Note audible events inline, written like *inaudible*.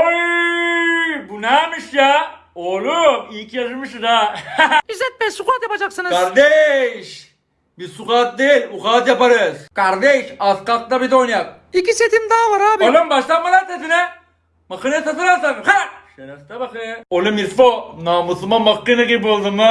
Oy, bu neymiş ya? Oğlum iyi ki yazılmışsın ha. *laughs* İzzet Bey squat yapacaksınız. Kardeş. Biz sukat değil ukat yaparız. Kardeş az kalkta bir de oynayak. İki setim daha var abi. Oğlum başlanma lan sesine. Makine satın alsam. Ha! Şerefte bak ya. Oğlum İrfo namusuma makine gibi oldum ha.